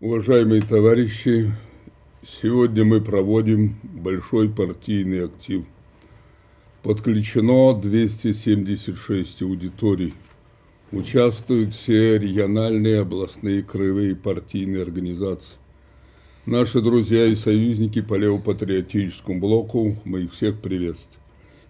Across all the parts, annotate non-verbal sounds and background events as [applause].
Уважаемые товарищи, сегодня мы проводим большой партийный актив. Подключено 276 аудиторий. Участвуют все региональные, областные, краевые партийные организации. Наши друзья и союзники по левопатриотическому блоку, мы их всех приветствуем.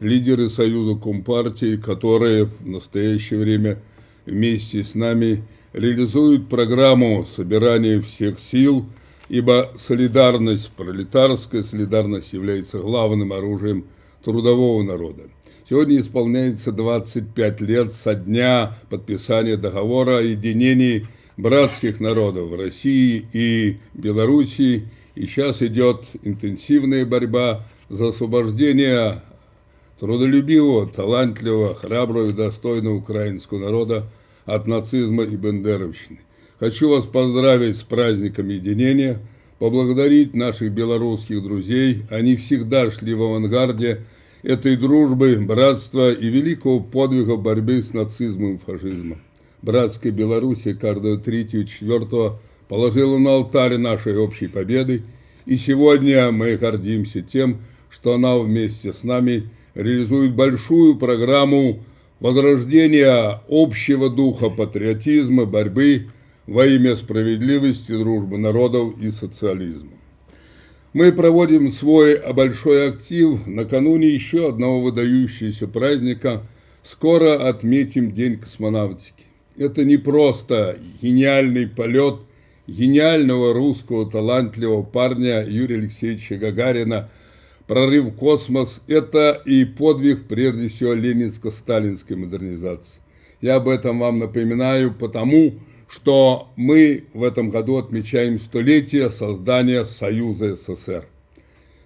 Лидеры Союза Компартии, которые в настоящее время вместе с нами реализуют программу собирания всех сил, ибо солидарность, пролетарская солидарность является главным оружием трудового народа. Сегодня исполняется 25 лет со дня подписания договора о единении братских народов России и Белоруссии, и сейчас идет интенсивная борьба за освобождение трудолюбивого, талантливого, храброго и достойного украинского народа от нацизма и бендеровщины. Хочу вас поздравить с праздником единения, поблагодарить наших белорусских друзей. Они всегда шли в авангарде этой дружбы, братства и великого подвига борьбы с нацизмом и фашизмом. Братская Белоруссия каждого третьего, четвертого положила на алтарь нашей общей победы, и сегодня мы гордимся тем, что она вместе с нами реализует большую программу возрождения общего духа патриотизма, борьбы во имя справедливости, дружбы народов и социализма. Мы проводим свой большой актив накануне еще одного выдающегося праздника. Скоро отметим День космонавтики. Это не просто гениальный полет гениального русского талантливого парня Юрия Алексеевича Гагарина – прорыв в космос – это и подвиг, прежде всего, ленинско-сталинской модернизации. Я об этом вам напоминаю, потому что мы в этом году отмечаем столетие создания Союза СССР.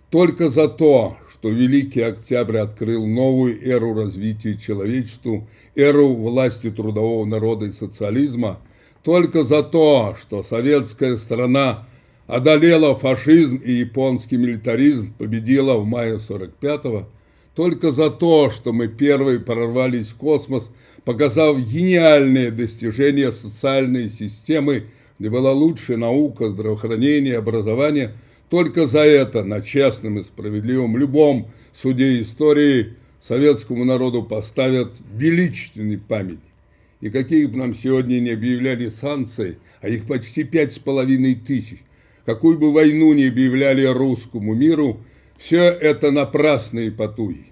Только за то, что Великий Октябрь открыл новую эру развития человечеству, эру власти трудового народа и социализма, только за то, что советская страна одолела фашизм и японский милитаризм, победила в мае 45-го, только за то, что мы первые прорвались в космос, показав гениальные достижения социальной системы, где была лучшая наука, здравоохранение, образование, только за это на честном и справедливом любом суде истории советскому народу поставят величественный память. И какие бы нам сегодня не объявляли санкции, а их почти пять с половиной тысяч, какую бы войну ни объявляли русскому миру, все это напрасные потуги.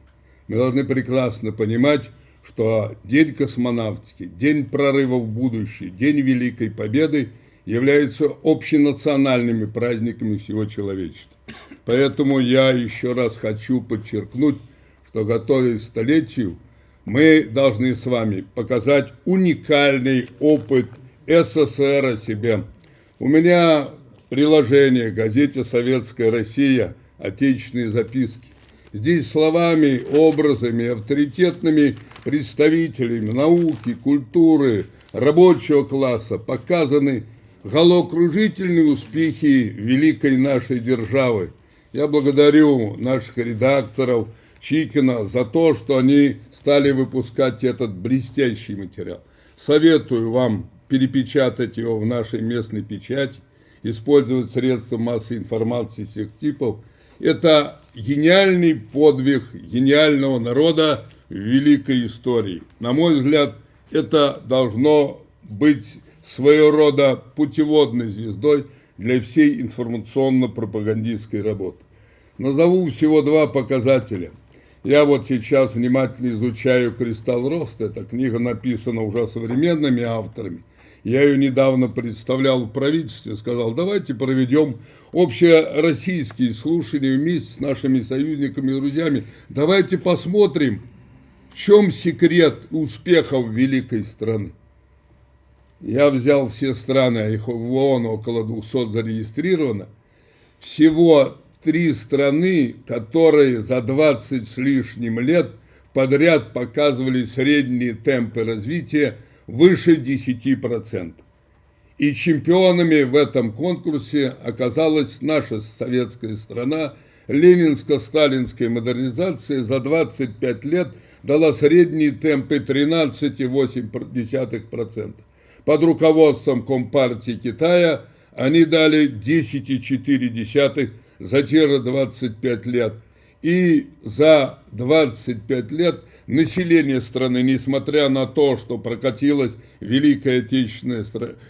Мы должны прекрасно понимать, что День космонавтики, День прорыва в будущее, День Великой Победы являются общенациональными праздниками всего человечества. Поэтому я еще раз хочу подчеркнуть, что готовясь к столетию, мы должны с вами показать уникальный опыт СССР о себе. У меня приложение газете «Советская Россия. Отечественные записки». Здесь словами, образами, авторитетными представителями науки, культуры, рабочего класса показаны головокружительные успехи великой нашей державы. Я благодарю наших редакторов Чикина за то, что они стали выпускать этот блестящий материал. Советую вам перепечатать его в нашей местной печати использовать средства массовой информации всех типов. Это гениальный подвиг гениального народа в великой истории. На мой взгляд, это должно быть своего рода путеводной звездой для всей информационно-пропагандистской работы. Назову всего два показателя. Я вот сейчас внимательно изучаю «Кристалл роста». Эта книга написана уже современными авторами. Я ее недавно представлял в правительстве, сказал, давайте проведем общероссийские слушания вместе с нашими союзниками и друзьями. Давайте посмотрим, в чем секрет успехов великой страны. Я взял все страны, а их в ООН около 200 зарегистрировано. Всего три страны, которые за 20 с лишним лет подряд показывали средние темпы развития – выше 10%. И чемпионами в этом конкурсе оказалась наша советская страна. Ленинско-сталинская модернизация за 25 лет дала средние темпы 13,8%. Под руководством Компартии Китая они дали 10,4 за те 25 лет. И за 25 лет население страны, несмотря на то, что прокатилась Великая Отечественная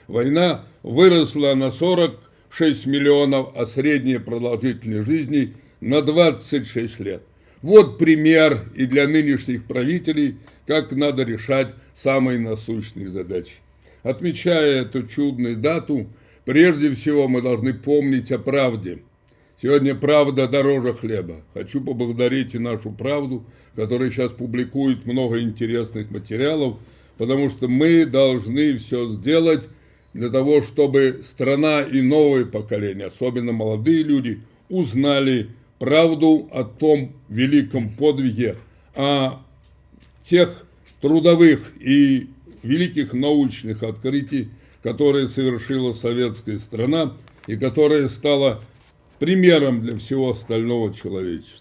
война, выросло на 46 миллионов, а средняя продолжительность жизни на 26 лет. Вот пример и для нынешних правителей, как надо решать самые насущные задачи. Отмечая эту чудную дату, прежде всего мы должны помнить о правде. Сегодня правда дороже хлеба. Хочу поблагодарить и нашу правду, которая сейчас публикует много интересных материалов, потому что мы должны все сделать для того, чтобы страна и новое поколение, особенно молодые люди, узнали правду о том великом подвиге, о тех трудовых и великих научных открытий, которые совершила советская страна и которая стала примером для всего остального человечества.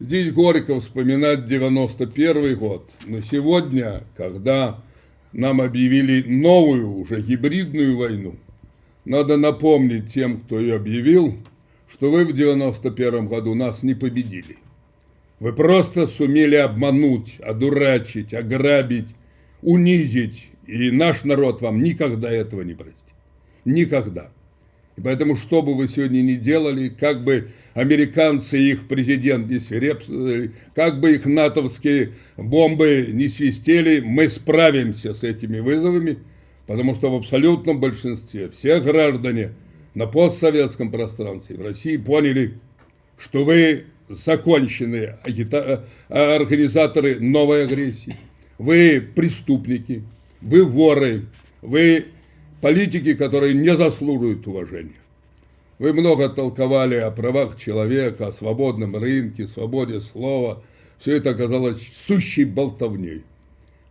Здесь горько вспоминать 91 год, но сегодня, когда нам объявили новую, уже гибридную войну, надо напомнить тем, кто ее объявил, что вы в 91 году нас не победили. Вы просто сумели обмануть, одурачить, ограбить, унизить, и наш народ вам никогда этого не простит. Никогда. И поэтому, что бы вы сегодня ни делали, как бы американцы и их президент не свирепствовали, как бы их натовские бомбы не свистели, мы справимся с этими вызовами, потому что в абсолютном большинстве все граждане на постсоветском пространстве в России поняли, что вы законченные организаторы новой агрессии, вы преступники, вы воры, вы политики, которые не заслуживают уважения. Вы много толковали о правах человека, о свободном рынке, свободе слова. Все это оказалось сущей болтовней.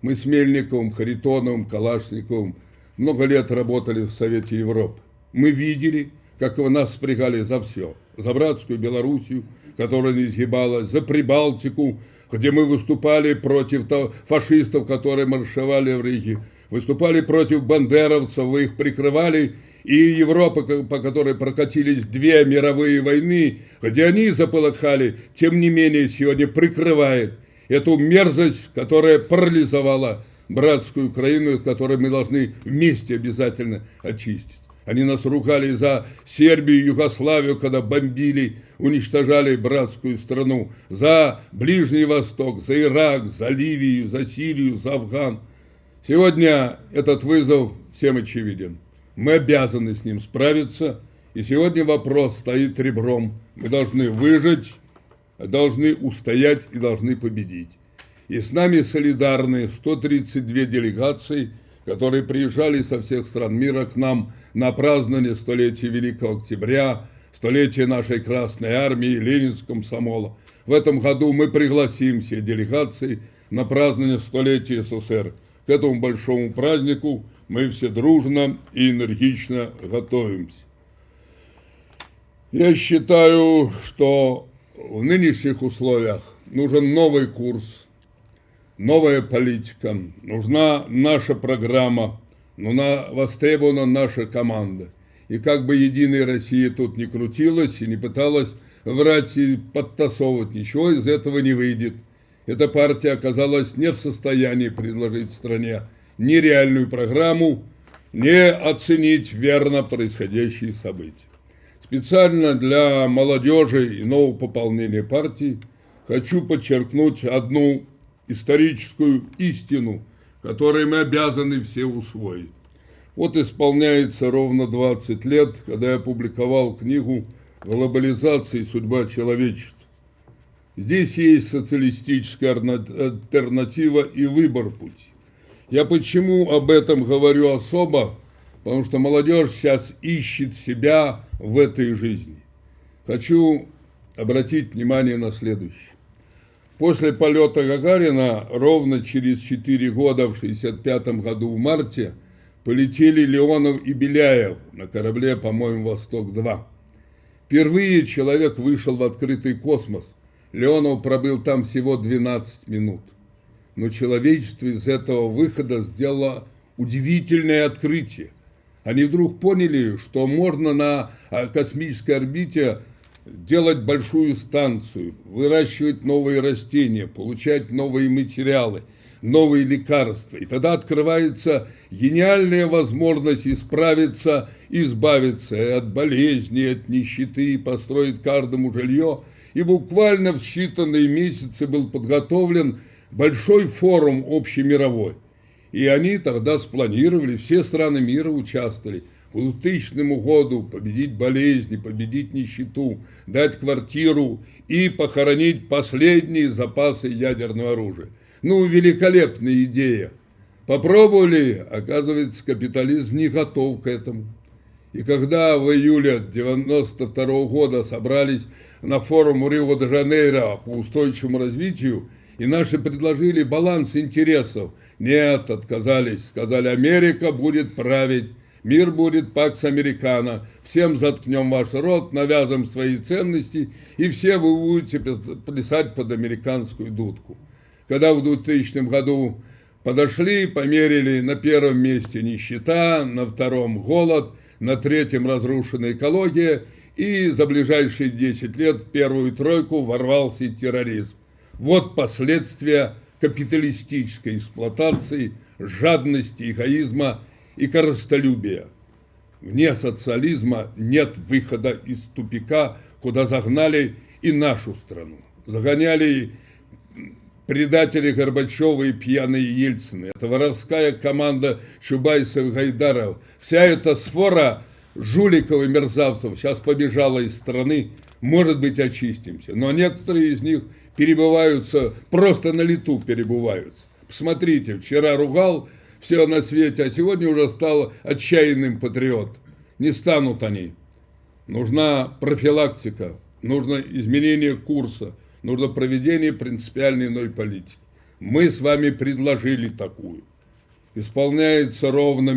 Мы с Мельниковым, Харитоновым, Калашниковым много лет работали в Совете Европы. Мы видели, как вы нас спрягали за все. За братскую Белоруссию, которая не изгибалась, за Прибалтику, где мы выступали против фашистов, которые маршировали в Риге, выступали против бандеровцев, вы их прикрывали, и Европа, по которой прокатились две мировые войны, где они заполыхали, тем не менее сегодня прикрывает эту мерзость, которая парализовала братскую Украину, которую мы должны вместе обязательно очистить. Они нас ругали за Сербию, Югославию, когда бомбили, уничтожали братскую страну, за Ближний Восток, за Ирак, за Ливию, за Сирию, за Афган. Сегодня этот вызов всем очевиден. Мы обязаны с ним справиться, и сегодня вопрос стоит ребром. Мы должны выжить, должны устоять и должны победить. И с нами солидарны 132 делегации, которые приезжали со всех стран мира к нам на празднование столетия Великого Октября, столетия нашей Красной Армии, Ленинском комсомола. В этом году мы пригласим все делегации на празднование столетия СССР – к этому большому празднику мы все дружно и энергично готовимся. Я считаю, что в нынешних условиях нужен новый курс, новая политика, нужна наша программа, нужна востребована наша команда. И как бы Единая Россия тут не крутилась и не пыталась врать и подтасовывать, ничего из этого не выйдет эта партия оказалась не в состоянии предложить стране ни реальную программу, не оценить верно происходящие события. Специально для молодежи и нового пополнения партии хочу подчеркнуть одну историческую истину, которую мы обязаны все усвоить. Вот исполняется ровно 20 лет, когда я опубликовал книгу «Глобализация и судьба человечества». Здесь есть социалистическая альтернатива и выбор пути. Я почему об этом говорю особо? Потому что молодежь сейчас ищет себя в этой жизни. Хочу обратить внимание на следующее. После полета Гагарина ровно через 4 года, в 1965 году в марте, полетели Леонов и Беляев на корабле, по-моему, «Восток-2». Впервые человек вышел в открытый космос, Леонов пробыл там всего 12 минут. Но человечество из этого выхода сделало удивительное открытие. Они вдруг поняли, что можно на а, космической орбите делать большую станцию, выращивать новые растения, получать новые материалы, новые лекарства. И тогда открывается гениальная возможность исправиться, избавиться от болезней, от нищеты, построить каждому жилье. И буквально в считанные месяцы был подготовлен большой форум общемировой. И они тогда спланировали, все страны мира участвовали – к 2000 году победить болезни, победить нищету, дать квартиру и похоронить последние запасы ядерного оружия. Ну, великолепная идея. Попробовали, оказывается, капитализм не готов к этому. И когда в июле 92 года собрались на форум Рио-де-Жанейро по устойчивому развитию, и наши предложили баланс интересов. Нет, отказались, сказали, Америка будет править Мир будет пакс американо. Всем заткнем ваш рот, навязываем свои ценности, и все вы будете плясать под американскую дудку. Когда в 2000 году подошли, померили на первом месте нищета, на втором голод, на третьем разрушенная экология, и за ближайшие 10 лет в первую тройку ворвался терроризм. Вот последствия капиталистической эксплуатации, жадности, эгоизма – и корыстолюбия. Вне социализма нет выхода из тупика, куда загнали и нашу страну. Загоняли предатели Горбачева и пьяные Ельцины. Это воровская команда Чубайсов Гайдаров. Вся эта сфора жуликов и мерзавцев сейчас побежала из страны. Может быть, очистимся. Но некоторые из них перебываются, просто на лету перебываются. Посмотрите, вчера ругал все на свете, а сегодня уже стал отчаянным патриот. Не станут они. Нужна профилактика, нужно изменение курса, нужно проведение принципиальной иной политики. Мы с вами предложили такую. Исполняется ровно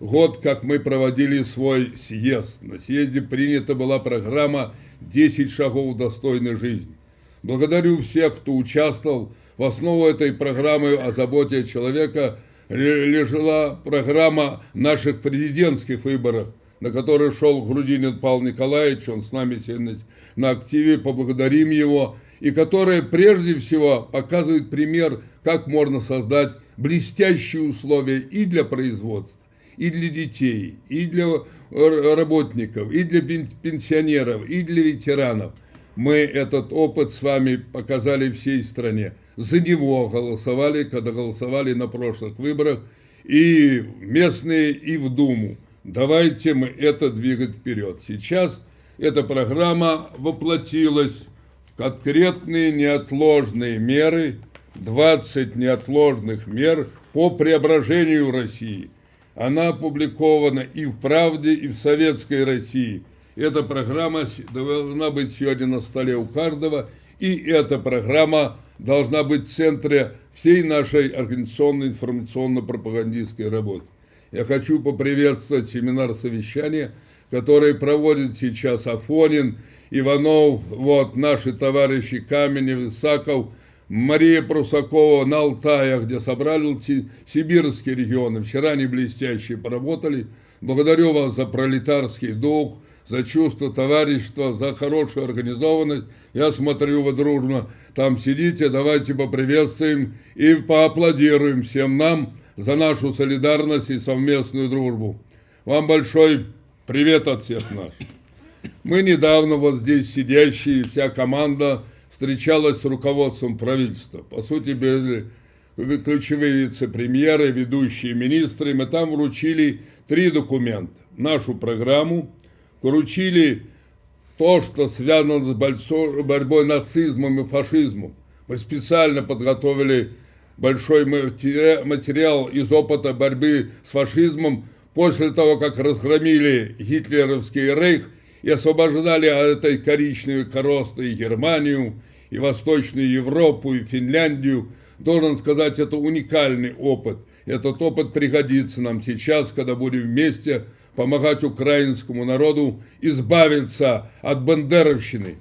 год, как мы проводили свой съезд. На съезде принята была программа «10 шагов достойной жизни». Благодарю всех, кто участвовал. В основу этой программы о заботе человека – лежала программа наших президентских выборов, на которые шел Грудинин Павел Николаевич, он с нами сегодня на активе, поблагодарим его, и которая прежде всего показывает пример, как можно создать блестящие условия и для производства, и для детей, и для работников, и для пенсионеров, и для ветеранов. Мы этот опыт с вами показали всей стране за него голосовали, когда голосовали на прошлых выборах, и местные, и в Думу. Давайте мы это двигать вперед. Сейчас эта программа воплотилась конкретные неотложные меры, 20 неотложных мер по преображению России. Она опубликована и в «Правде», и в «Советской России». Эта программа должна быть сегодня на столе у каждого, и эта программа должна быть в центре всей нашей организационной информационно-пропагандистской работы. Я хочу поприветствовать семинар совещания, который проводит сейчас Афонин, Иванов, вот наши товарищи Каменев, Исаков, Мария Прусакова на Алтае, где собрали сибирские регионы. Вчера они блестяще поработали. Благодарю вас за пролетарский дух, за чувство товарищества, за хорошую организованность. Я смотрю, вы дружно там сидите, давайте поприветствуем и поаплодируем всем нам за нашу солидарность и совместную дружбу. Вам большой привет от всех нас. Мы недавно вот здесь сидящие, вся команда встречалась с руководством правительства. По сути, были ключевые вице-премьеры, ведущие министры. Мы там вручили три документа. Нашу программу, поручили то, что связано с борьбой нацизмом и фашизмом. Мы специально подготовили большой материал из опыта борьбы с фашизмом после того, как разгромили гитлеровский рейх и освобождали от этой коричневой коросты и Германию, и Восточную Европу, и Финляндию. Должен сказать, это уникальный опыт. Этот опыт пригодится нам сейчас, когда будем вместе помогать украинскому народу избавиться от бандеровщины.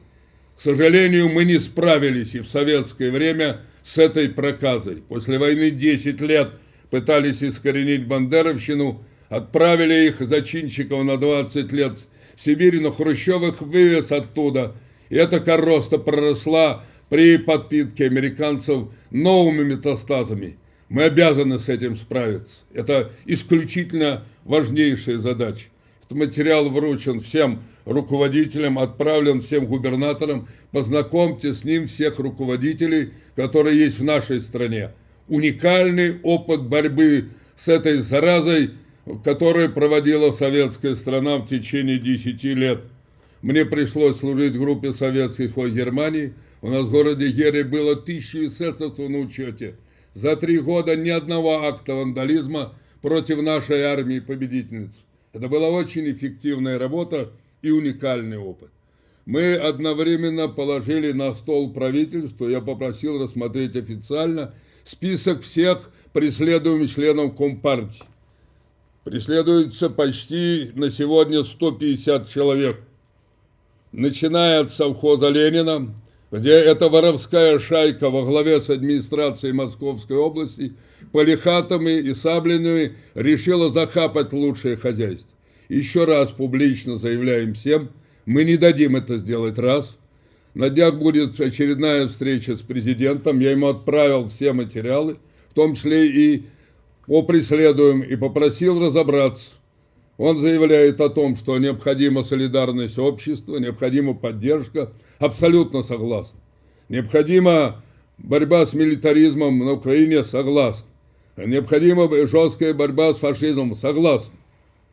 К сожалению, мы не справились и в советское время с этой проказой. После войны 10 лет пытались искоренить бандеровщину, отправили их зачинщиков на 20 лет в Сибирь, но Хрущев их вывез оттуда. И эта короста проросла при подпитке американцев новыми метастазами. Мы обязаны с этим справиться. Это исключительно важнейшая задача. Этот материал вручен всем руководителям, отправлен всем губернаторам. Познакомьте с ним всех руководителей, которые есть в нашей стране. Уникальный опыт борьбы с этой заразой, который проводила советская страна в течение 10 лет. Мне пришлось служить в группе советских в Германии. У нас в городе Гере было тысячи эсэсовцев на учете. За три года ни одного акта вандализма против нашей армии победительниц. Это была очень эффективная работа и уникальный опыт. Мы одновременно положили на стол правительству, я попросил рассмотреть официально список всех преследуемых членов Компартии. Преследуется почти на сегодня 150 человек. Начиная от совхоза Ленина, где эта воровская шайка во главе с администрацией Московской области полихатами и саблями решила захапать лучшее хозяйство. Еще раз публично заявляем всем, мы не дадим это сделать раз. На днях будет очередная встреча с президентом, я ему отправил все материалы, в том числе и по преследуем, и попросил разобраться. Он заявляет о том, что необходима солидарность общества, необходима поддержка. Абсолютно согласен. Необходима борьба с милитаризмом на Украине, согласен. Необходима жесткая борьба с фашизмом, согласен.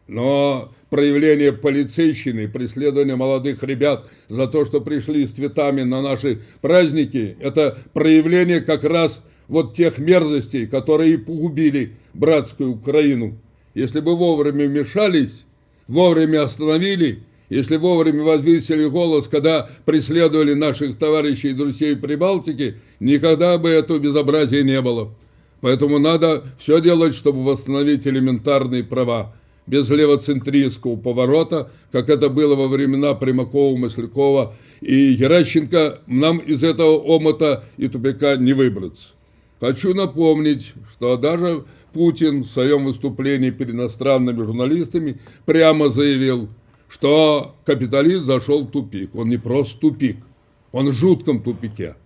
Но проявление полицейщины, преследование молодых ребят за то, что пришли с цветами на наши праздники, это проявление как раз вот тех мерзостей, которые и погубили братскую Украину. Если бы вовремя вмешались, вовремя остановили, если вовремя возвысили голос, когда преследовали наших товарищей и друзей Прибалтики, никогда бы этого безобразия не было. Поэтому надо все делать, чтобы восстановить элементарные права, без левоцентристского поворота, как это было во времена Примакова, Маслякова и Геращенко, нам из этого омота и тупика не выбраться. Хочу напомнить, что даже Путин в своем выступлении перед иностранными журналистами прямо заявил, что капитализм зашел в тупик. Он не просто тупик, он в жутком тупике.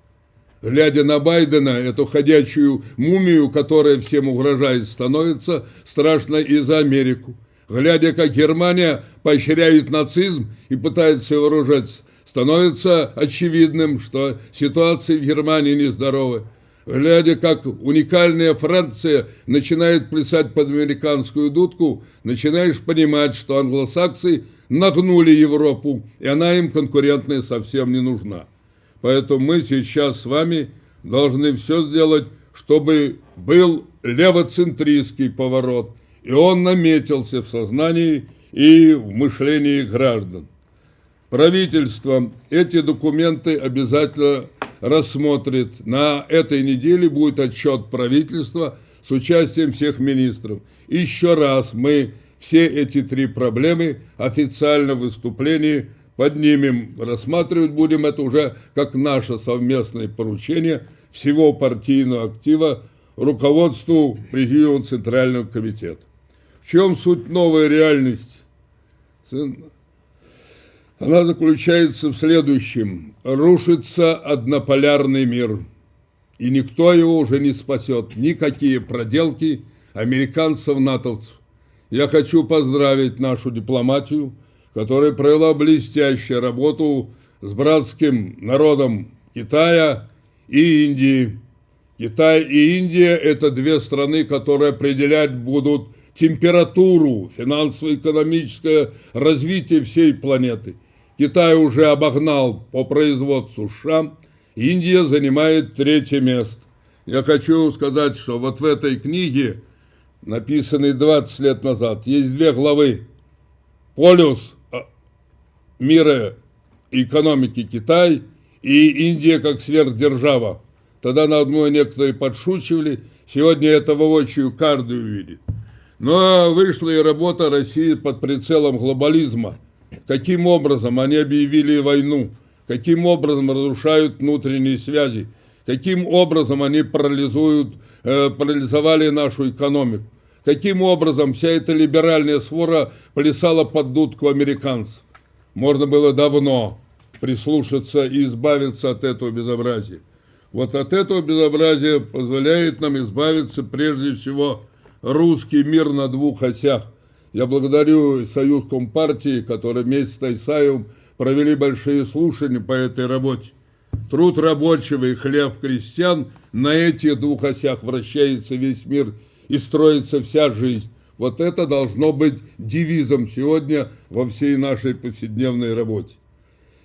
Глядя на Байдена, эту ходячую мумию, которая всем угрожает, становится страшно и за Америку. Глядя, как Германия поощряет нацизм и пытается вооружаться, становится очевидным, что ситуация в Германии нездоровая глядя, как уникальная Франция начинает плясать под американскую дудку, начинаешь понимать, что англосаксы нагнули Европу, и она им конкурентная совсем не нужна. Поэтому мы сейчас с вами должны все сделать, чтобы был левоцентристский поворот, и он наметился в сознании и в мышлении граждан. Правительство эти документы обязательно рассмотрит. На этой неделе будет отчет правительства с участием всех министров. Еще раз мы все эти три проблемы официально в выступлении поднимем. Рассматривать будем это уже как наше совместное поручение всего партийного актива руководству Президиума Центрального комитета. В чем суть новой реальности? Она заключается в следующем. Рушится однополярный мир. И никто его уже не спасет. Никакие проделки американцев-натовцев. Я хочу поздравить нашу дипломатию, которая провела блестящую работу с братским народом Китая и Индии. Китай и Индия – это две страны, которые определять будут температуру, финансово-экономическое развитие всей планеты. Китай уже обогнал по производству США, Индия занимает третье место. Я хочу сказать, что вот в этой книге, написанной 20 лет назад, есть две главы. Полюс а, мира экономики Китай и Индия как сверхдержава. Тогда на одной некоторые подшучивали, сегодня это воочию каждый увидит. Но вышла и работа России под прицелом глобализма – каким образом они объявили войну, каким образом разрушают внутренние связи, каким образом они парализуют, э, парализовали нашу экономику, каким образом вся эта либеральная свора плясала под дудку американцев. Можно было давно прислушаться и избавиться от этого безобразия. Вот от этого безобразия позволяет нам избавиться прежде всего русский мир на двух осях. Я благодарю Союз Компартии, который вместе с Тайсаевым провели большие слушания по этой работе. Труд рабочего и хлеб крестьян на этих двух осях вращается весь мир и строится вся жизнь. Вот это должно быть девизом сегодня во всей нашей повседневной работе.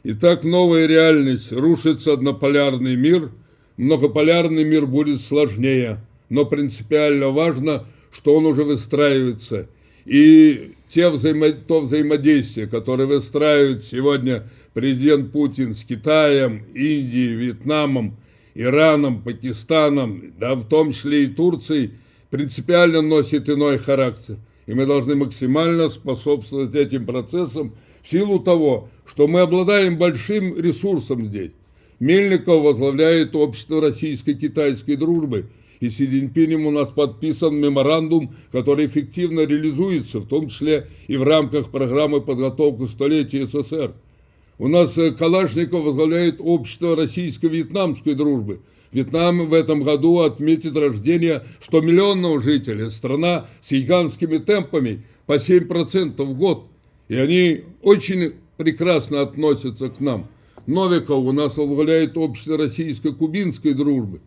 Итак, новая реальность, рушится однополярный мир, многополярный мир будет сложнее, но принципиально важно, что он уже выстраивается. И те взаимо... то взаимодействие, которое выстраивает сегодня президент Путин с Китаем, Индией, Вьетнамом, Ираном, Пакистаном, да в том числе и Турцией, принципиально носит иной характер. И мы должны максимально способствовать этим процессам в силу того, что мы обладаем большим ресурсом здесь. Мельников возглавляет общество российско-китайской дружбы – и с Си Цзиньпинем у нас подписан меморандум, который эффективно реализуется, в том числе и в рамках программы подготовки столетия СССР. У нас э, Калашников возглавляет общество российско-вьетнамской дружбы. Вьетнам в этом году отметит рождение 100-миллионного жителя. Страна с гигантскими темпами по 7% в год. И они очень прекрасно относятся к нам. Новиков у нас возглавляет общество российско-кубинской дружбы.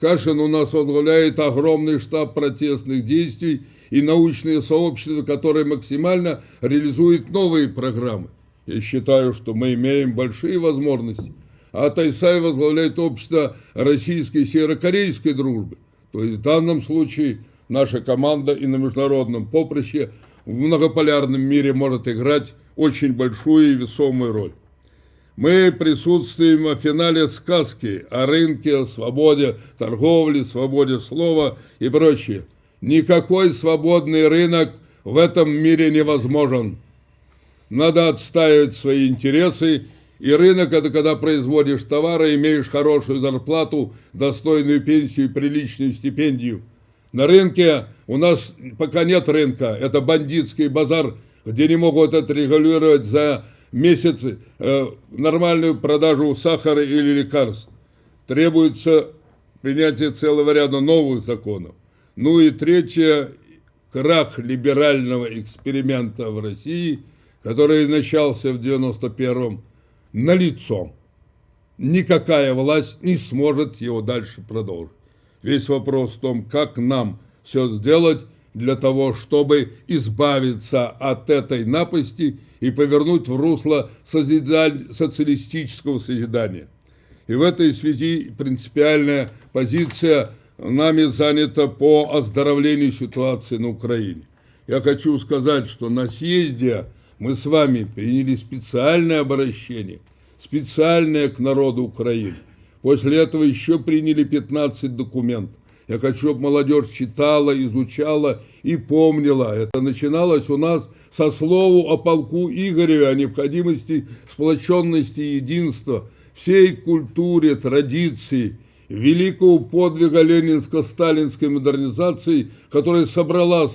Кашин у нас возглавляет огромный штаб протестных действий и научные сообщества, которые максимально реализуют новые программы. Я считаю, что мы имеем большие возможности. А Тайсай возглавляет общество российской и северокорейской дружбы. То есть в данном случае наша команда и на международном поприще в многополярном мире может играть очень большую и весомую роль. Мы присутствуем в финале сказки о рынке, о свободе торговли, свободе слова и прочее. Никакой свободный рынок в этом мире невозможен. Надо отстаивать свои интересы, и рынок – это когда производишь товары, имеешь хорошую зарплату, достойную пенсию и приличную стипендию. На рынке у нас пока нет рынка, это бандитский базар, где не могут отрегулировать за месяцы э, нормальную продажу сахара или лекарств. Требуется принятие целого ряда новых законов. Ну и третье, крах либерального эксперимента в России, который начался в 91-м, налицо. Никакая власть не сможет его дальше продолжить. Весь вопрос в том, как нам все сделать для того, чтобы избавиться от этой напасти и повернуть в русло созидаль... социалистического созидания. И в этой связи принципиальная позиция нами занята по оздоровлению ситуации на Украине. Я хочу сказать, что на съезде мы с вами приняли специальное обращение, специальное к народу Украины. После этого еще приняли 15 документов. Я хочу, чтобы молодежь читала, изучала и помнила. Это начиналось у нас со слова о полку Игореве, о необходимости сплоченности и единства, всей культуре, традиции, великого подвига ленинско-сталинской модернизации, которая собрала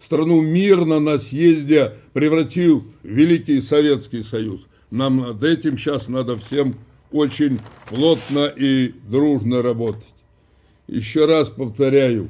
страну мирно на съезде, превратив в Великий Советский Союз. Нам над этим сейчас надо всем очень плотно и дружно работать. Еще раз повторяю,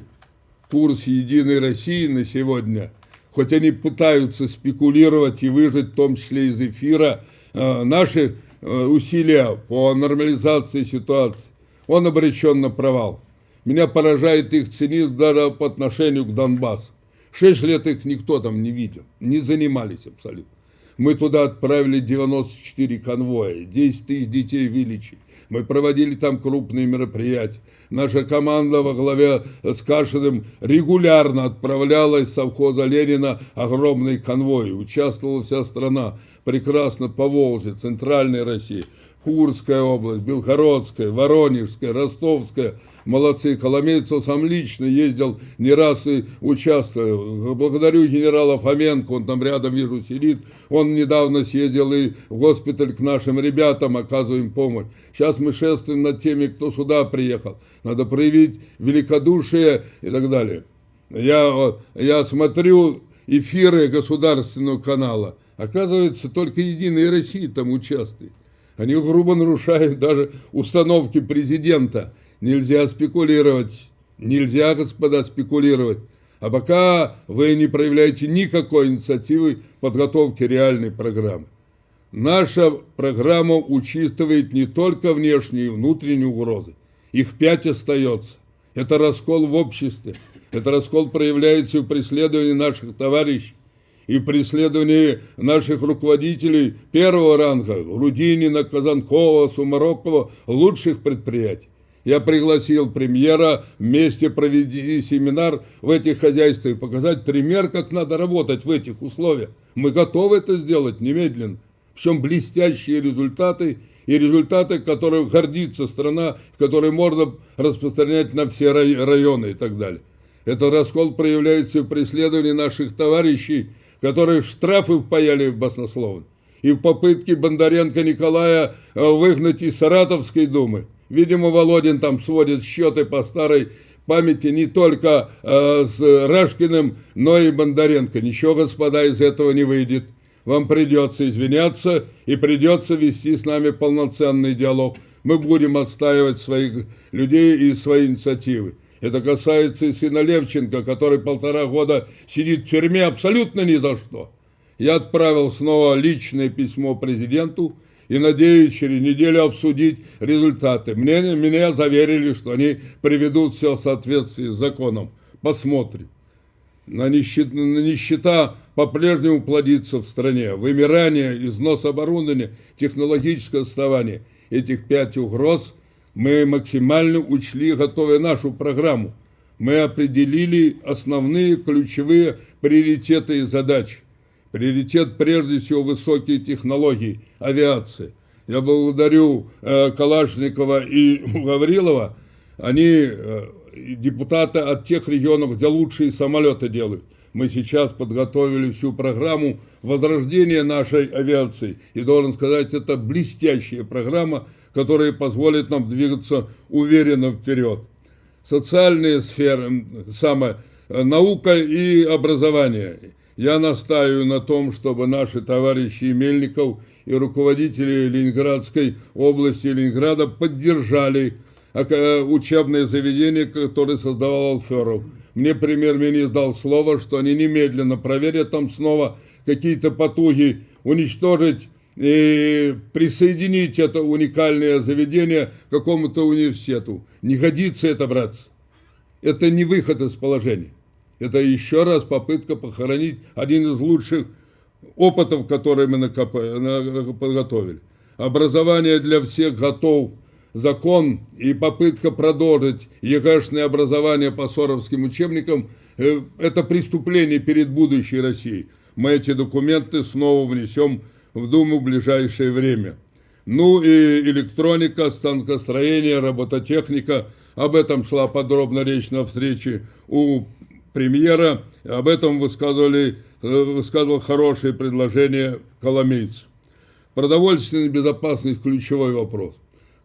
курс «Единой России» на сегодня, хоть они пытаются спекулировать и выжить, в том числе из эфира, э, наши э, усилия по нормализации ситуации, он обречен на провал. Меня поражает их цинизм даже по отношению к Донбассу. Шесть лет их никто там не видел, не занимались абсолютно. Мы туда отправили 94 конвоя, 10 тысяч детей вылечили. Мы проводили там крупные мероприятия. Наша команда во главе с Кашиным регулярно отправляла из совхоза Ленина огромный конвой. Участвовала вся страна, прекрасно по Волжье, Центральной России. Курская область, Белгородская, Воронежская, Ростовская. Молодцы. Коломейцев сам лично ездил не раз и участвовал. Благодарю генерала Фоменко, он там рядом, вижу, сидит. Он недавно съездил и в госпиталь к нашим ребятам, оказываем помощь. Сейчас мы шествуем над теми, кто сюда приехал. Надо проявить великодушие и так далее. Я, я смотрю эфиры государственного канала, оказывается, только Единая Россия там участвует. Они грубо нарушают даже установки президента. Нельзя спекулировать, нельзя, господа, спекулировать. А пока вы не проявляете никакой инициативы подготовки реальной программы. Наша программа учитывает не только внешние и внутренние угрозы. Их пять остается. Это раскол в обществе. Это раскол проявляется в преследовании наших товарищей, и в преследовании наших руководителей первого ранга, Грудинина, Казанкова, Сумарокова, лучших предприятий. Я пригласил премьера вместе провести семинар в этих хозяйствах показать пример, как надо работать в этих условиях. Мы готовы это сделать немедленно. Причем блестящие результаты и результаты, которым гордится страна, которые можно распространять на все районы и так далее. Этот раскол проявляется в преследовании наших товарищей, которых штрафы впаяли баснословно, и в попытке Бондаренко Николая э, выгнать из Саратовской думы. Видимо, Володин там сводит счеты по старой памяти не только э, с Рашкиным, но и Бондаренко. Ничего, господа, из этого не выйдет. Вам придется извиняться и придется вести с нами полноценный диалог. Мы будем отстаивать своих людей и свои инициативы. Это касается и сына Левченко, который полтора года сидит в тюрьме абсолютно ни за что. Я отправил снова личное письмо президенту, и надеюсь через неделю обсудить результаты. Мне, меня заверили, что они приведут все в соответствии с законом. Посмотрим. На нищета, на нищета по-прежнему плодится в стране. Вымирание, износ оборудования, технологическое отставание. Этих пять угроз мы максимально учли, готовя нашу программу. Мы определили основные ключевые приоритеты и задачи. Приоритет прежде всего высокие технологии, авиации. Я благодарю э, Калашникова и [laughs] Гаврилова. Они э, депутаты от тех регионов, где лучшие самолеты делают. Мы сейчас подготовили всю программу возрождения нашей авиации. И должен сказать, это блестящая программа, которая позволит нам двигаться уверенно вперед. Социальные сферы, самое, э, наука и образование – я настаиваю на том, чтобы наши товарищи Мельников и руководители Ленинградской области Ленинграда поддержали э, учебное заведение, которое создавал Алферов. Мне премьер-министр дал слово, что они немедленно проверят там снова какие-то потуги, уничтожить и присоединить это уникальное заведение к какому-то университету. Не годится это, братцы. Это не выход из положения. Это еще раз попытка похоронить один из лучших опытов, которые мы подготовили. Образование для всех готов. Закон и попытка продолжить ЕГЭшное образование по соровским учебникам э, – это преступление перед будущей Россией. Мы эти документы снова внесем в Думу в ближайшее время. Ну и электроника, станкостроение, робототехника. Об этом шла подробно речь на встрече у премьера, об этом высказывали, э, высказывал хорошие предложения коломейц. Продовольственная безопасность – ключевой вопрос.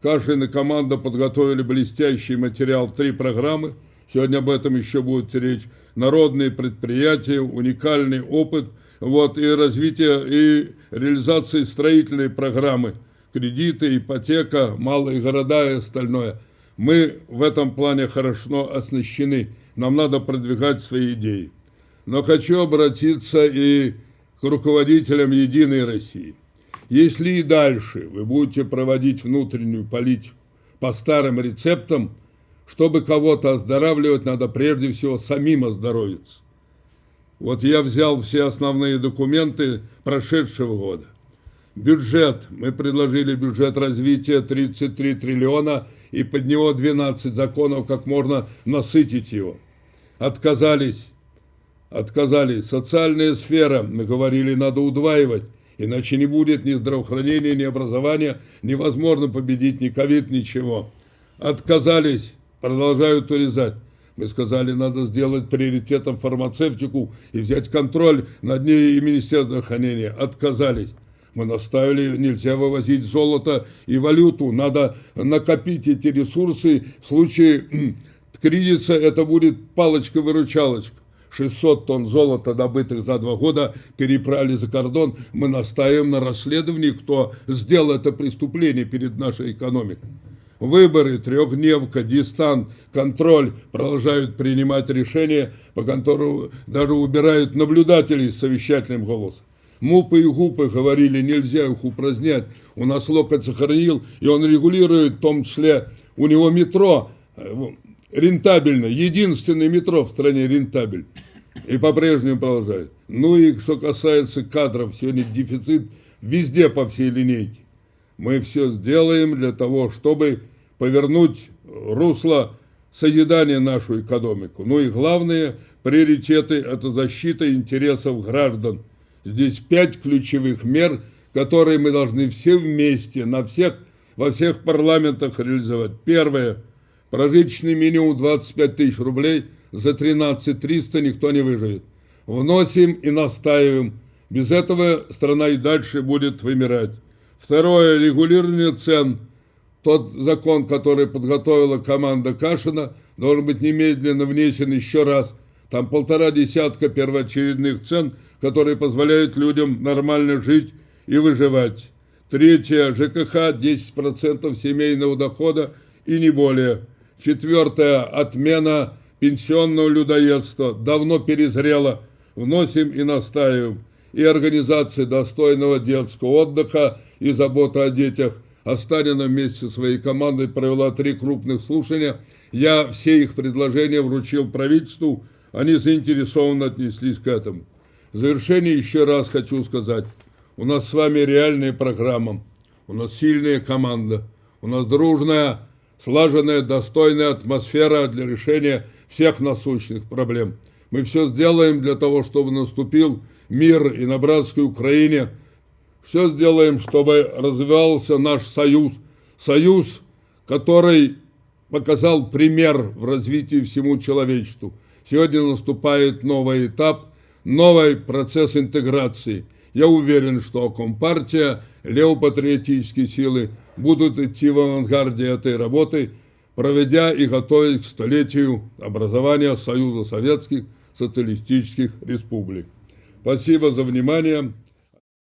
Кашин и команда подготовили блестящий материал, три программы. Сегодня об этом еще будет речь. Народные предприятия, уникальный опыт вот, и развитие и реализации строительной программы. Кредиты, ипотека, малые города и остальное. Мы в этом плане хорошо оснащены нам надо продвигать свои идеи. Но хочу обратиться и к руководителям «Единой России». Если и дальше вы будете проводить внутреннюю политику по старым рецептам, чтобы кого-то оздоравливать, надо прежде всего самим оздоровиться. Вот я взял все основные документы прошедшего года. Бюджет. Мы предложили бюджет развития 33 триллиона и под него 12 законов, как можно насытить его. Отказались. Отказались. Социальная сфера, мы говорили, надо удваивать. Иначе не будет ни здравоохранения, ни образования, невозможно победить ни ковид, ничего. Отказались, продолжают урезать. Мы сказали, надо сделать приоритетом фармацевтику и взять контроль над ней и Министерство здравоохранения. Отказались. Мы наставили, нельзя вывозить золото и валюту, надо накопить эти ресурсы в случае кризиса это будет палочка-выручалочка. 600 тонн золота, добытых за два года, переправили за кордон. Мы настаиваем на расследовании, кто сделал это преступление перед нашей экономикой. Выборы, трехдневка, дистант, контроль продолжают принимать решения, по которым даже убирают наблюдателей с совещательным голосом. Мупы и гупы говорили, нельзя их упразднять. У нас локоть сохранил, и он регулирует, в том числе у него метро э, рентабельно, единственный метро в стране рентабель. И по-прежнему продолжает. Ну и что касается кадров, сегодня дефицит везде по всей линейке. Мы все сделаем для того, чтобы повернуть русло созидания нашу экономику. Ну и главные приоритеты – это защита интересов граждан. Здесь пять ключевых мер, которые мы должны все вместе, на всех, во всех парламентах реализовать. Первое – Прожиточный минимум 25 тысяч рублей, за 13 300 никто не выживет. Вносим и настаиваем. Без этого страна и дальше будет вымирать. Второе, регулирование цен. Тот закон, который подготовила команда Кашина, должен быть немедленно внесен еще раз. Там полтора десятка первоочередных цен, которые позволяют людям нормально жить и выживать. Третье, ЖКХ 10% семейного дохода и не более. Четвертое. Отмена пенсионного людоедства. Давно перезрела. Вносим и настаиваем. И организации достойного детского отдыха и заботы о детях. Останина вместе со своей командой провела три крупных слушания. Я все их предложения вручил правительству. Они заинтересованно отнеслись к этому. В завершение еще раз хочу сказать. У нас с вами реальная программа. У нас сильная команда. У нас дружная слаженная, достойная атмосфера для решения всех насущных проблем. Мы все сделаем для того, чтобы наступил мир и на братской Украине. Все сделаем, чтобы развивался наш союз. Союз, который показал пример в развитии всему человечеству. Сегодня наступает новый этап, новый процесс интеграции. Я уверен, что Компартия, левопатриотические силы будут идти в авангарде этой работы, проведя и готовясь к столетию образования Союза Советских Социалистических Республик. Спасибо за внимание.